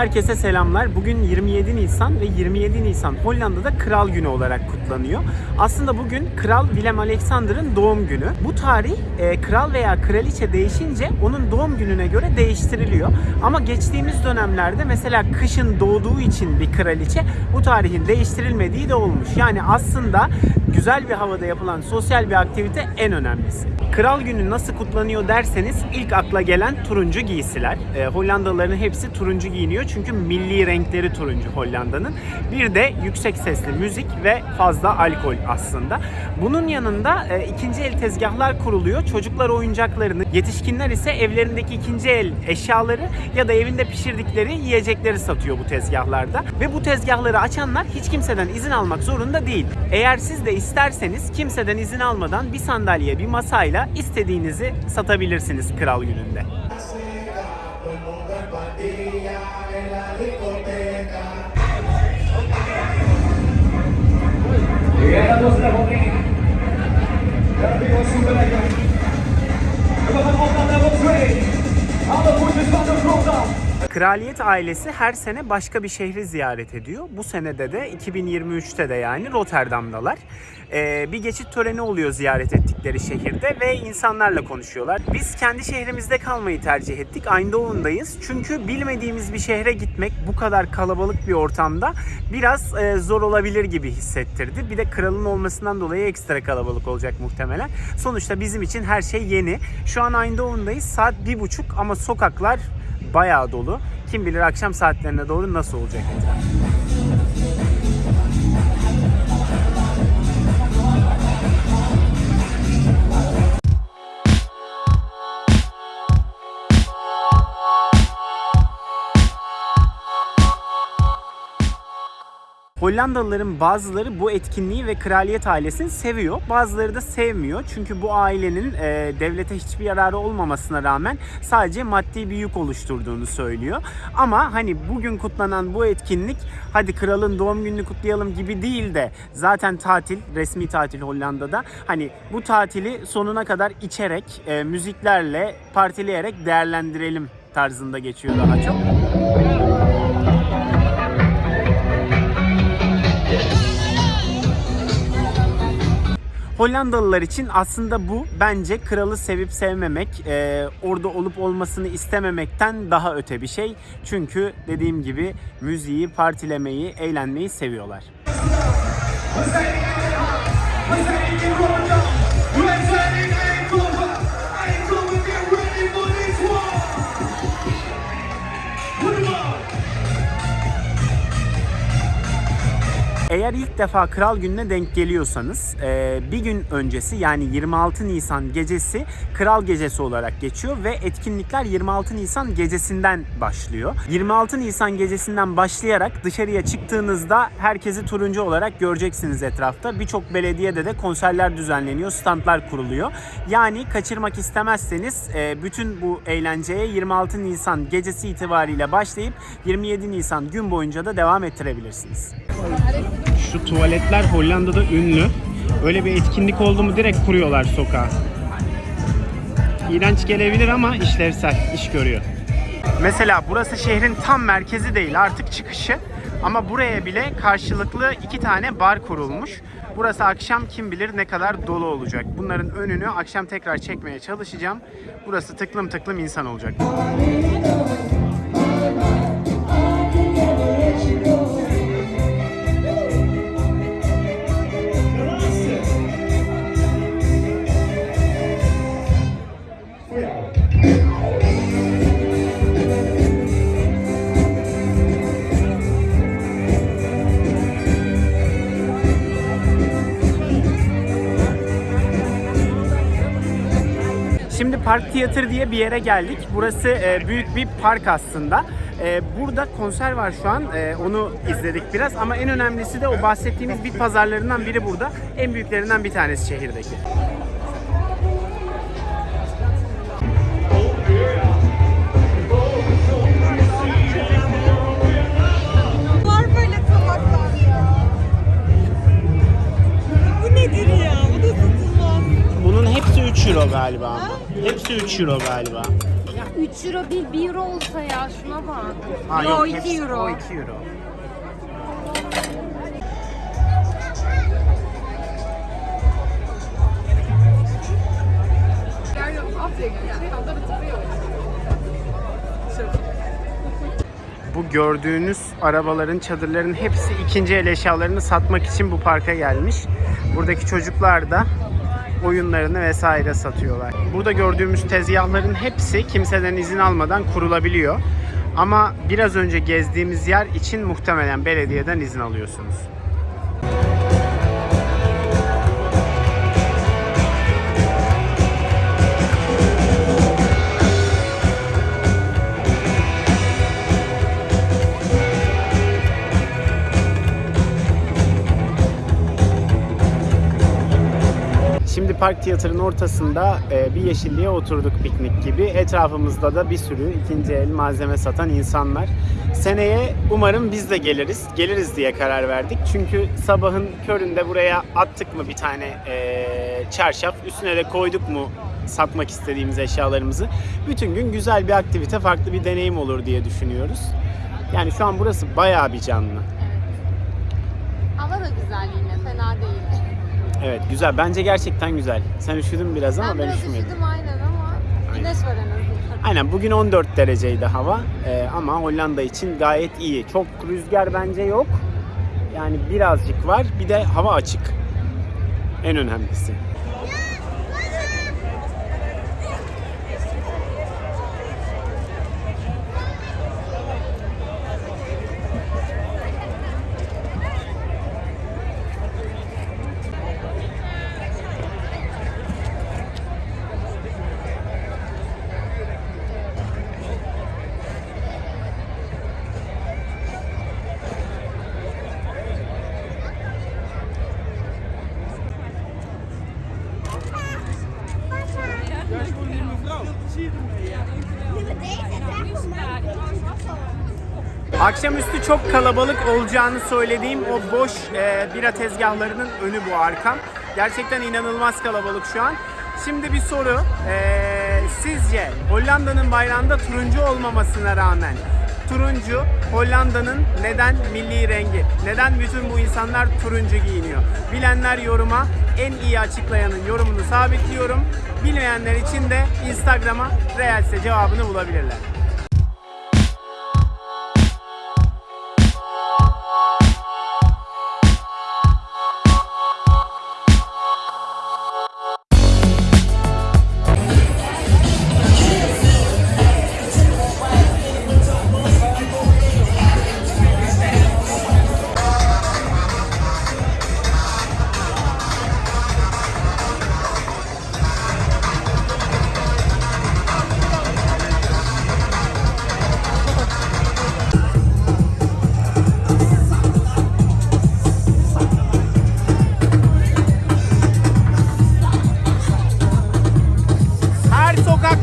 Herkese selamlar. Bugün 27 Nisan ve 27 Nisan Hollanda'da Kral Günü olarak kutlanıyor. Aslında bugün Kral Willem Alexander'ın doğum günü. Bu tarih e, kral veya kraliçe değişince onun doğum gününe göre değiştiriliyor. Ama geçtiğimiz dönemlerde mesela kışın doğduğu için bir kraliçe bu tarihin değiştirilmediği de olmuş. Yani aslında güzel bir havada yapılan sosyal bir aktivite en önemlisi. Kral Günü nasıl kutlanıyor derseniz ilk akla gelen turuncu giysiler. E, Hollandalıların hepsi turuncu giyiniyor çünkü milli renkleri turuncu Hollanda'nın. Bir de yüksek sesli müzik ve fazla alkol aslında. Bunun yanında e, ikinci el tezgahlar kuruluyor. Çocuklar oyuncaklarını, yetişkinler ise evlerindeki ikinci el eşyaları ya da evinde pişirdikleri yiyecekleri satıyor bu tezgahlarda. Ve bu tezgahları açanlar hiç kimseden izin almak zorunda değil. Eğer siz de isterseniz kimseden izin almadan bir sandalye, bir masayla istediğinizi satabilirsiniz Kral Günü'nde. Llegamos a Kraliyet ailesi her sene başka bir şehri ziyaret ediyor. Bu senede de 2023'te de yani Rotterdam'dalar. Ee, bir geçit töreni oluyor ziyaret ettikleri şehirde ve insanlarla konuşuyorlar. Biz kendi şehrimizde kalmayı tercih ettik. Eindhoven'dayız. Çünkü bilmediğimiz bir şehre gitmek bu kadar kalabalık bir ortamda biraz e, zor olabilir gibi hissettirdi. Bir de kralın olmasından dolayı ekstra kalabalık olacak muhtemelen. Sonuçta bizim için her şey yeni. Şu an Eindhoven'dayız. Saat bir buçuk ama sokaklar bayağı dolu. Kim bilir akşam saatlerine doğru nasıl olacak etraf. Hollandalıların bazıları bu etkinliği ve kraliyet ailesini seviyor. Bazıları da sevmiyor. Çünkü bu ailenin e, devlete hiçbir yararı olmamasına rağmen sadece maddi bir yük oluşturduğunu söylüyor. Ama hani bugün kutlanan bu etkinlik hadi kralın doğum gününü kutlayalım gibi değil de zaten tatil, resmi tatil Hollanda'da. Hani bu tatili sonuna kadar içerek, e, müziklerle, partileyerek değerlendirelim tarzında geçiyor daha çok. Hollandalılar için aslında bu bence kralı sevip sevmemek, e, orada olup olmasını istememekten daha öte bir şey. Çünkü dediğim gibi müziği, partilemeyi, eğlenmeyi seviyorlar. Eğer ilk defa Kral Günü'ne denk geliyorsanız e, bir gün öncesi yani 26 Nisan gecesi Kral Gecesi olarak geçiyor ve etkinlikler 26 Nisan gecesinden başlıyor. 26 Nisan gecesinden başlayarak dışarıya çıktığınızda herkesi turuncu olarak göreceksiniz etrafta. Birçok belediyede de konserler düzenleniyor, standlar kuruluyor. Yani kaçırmak istemezseniz e, bütün bu eğlenceye 26 Nisan gecesi itibariyle başlayıp 27 Nisan gün boyunca da devam ettirebilirsiniz. Şu tuvaletler Hollanda'da ünlü. Öyle bir etkinlik oldu mu direkt kuruyorlar sokağa. İğrenç gelebilir ama işlevsel, iş görüyor. Mesela burası şehrin tam merkezi değil artık çıkışı. Ama buraya bile karşılıklı iki tane bar kurulmuş. Burası akşam kim bilir ne kadar dolu olacak. Bunların önünü akşam tekrar çekmeye çalışacağım. Burası tıklım tıklım insan olacak. Park Theater diye bir yere geldik. Burası e, büyük bir park aslında. E, burada konser var şu an. E, onu izledik biraz ama en önemlisi de o bahsettiğimiz bit pazarlarından biri burada. En büyüklerinden bir tanesi şehirdeki. 3 euro galiba ama. Hepsi 3 euro galiba. 3 3 euro değil 1 euro olsa ya şuna bak. Ha, Yo, hepsi- 2 euro. O 2 euro. Bu gördüğünüz arabaların, çadırların hepsi ikinci el eşyalarını satmak için bu parka gelmiş. Buradaki çocuklar da oyunlarını vesaire satıyorlar. Burada gördüğümüz tezgahların hepsi kimseden izin almadan kurulabiliyor. Ama biraz önce gezdiğimiz yer için muhtemelen belediyeden izin alıyorsunuz. Şimdi park tiyatrının ortasında e, bir yeşilliğe oturduk piknik gibi. Etrafımızda da bir sürü ikinci el malzeme satan insanlar. Seneye umarım biz de geliriz. Geliriz diye karar verdik. Çünkü sabahın köründe buraya attık mı bir tane e, çarşaf, üstüne de koyduk mu satmak istediğimiz eşyalarımızı. Bütün gün güzel bir aktivite, farklı bir deneyim olur diye düşünüyoruz. Yani şu an burası bayağı bir canlı. Hava da güzel yine fena değil. Evet güzel. Bence gerçekten güzel. Sen üşüdün biraz ama ben ben, biraz üşümedim. üşüdüm aynen ama güneş var en azından. Aynen bugün 14 dereceydi hava Ee, ama Hollanda için gayet iyi. Çok rüzgar bence yok. Yani birazcık var. Bir de hava açık. En önemlisi. Akşamüstü çok kalabalık olacağını söylediğim o boş e, bira tezgahlarının önü bu arkam. Gerçekten inanılmaz kalabalık şu an. Şimdi bir soru. E, sizce Hollanda'nın bayrağında turuncu olmamasına rağmen turuncu Hollanda'nın neden milli rengi? Neden bütün bu insanlar turuncu giyiniyor? Bilenler yoruma en iyi açıklayanın yorumunu sabitliyorum. Bilmeyenler için de Instagram'a Reels'e cevabını bulabilirler.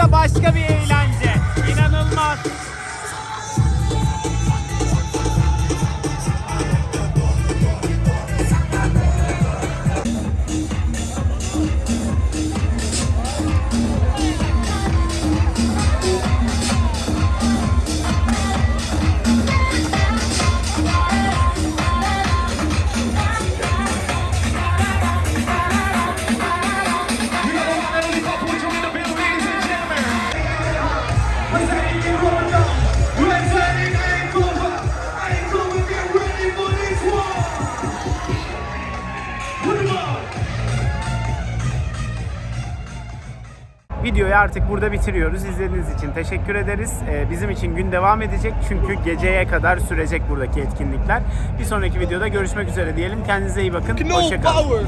Sokakta başka bir eğlence. İnanılmaz. Videoyu artık burada bitiriyoruz. İzlediğiniz için teşekkür ederiz. Ee, bizim için gün devam edecek çünkü geceye kadar sürecek buradaki etkinlikler. Bir sonraki videoda görüşmek üzere diyelim. Kendinize iyi bakın. Hoşçakalın.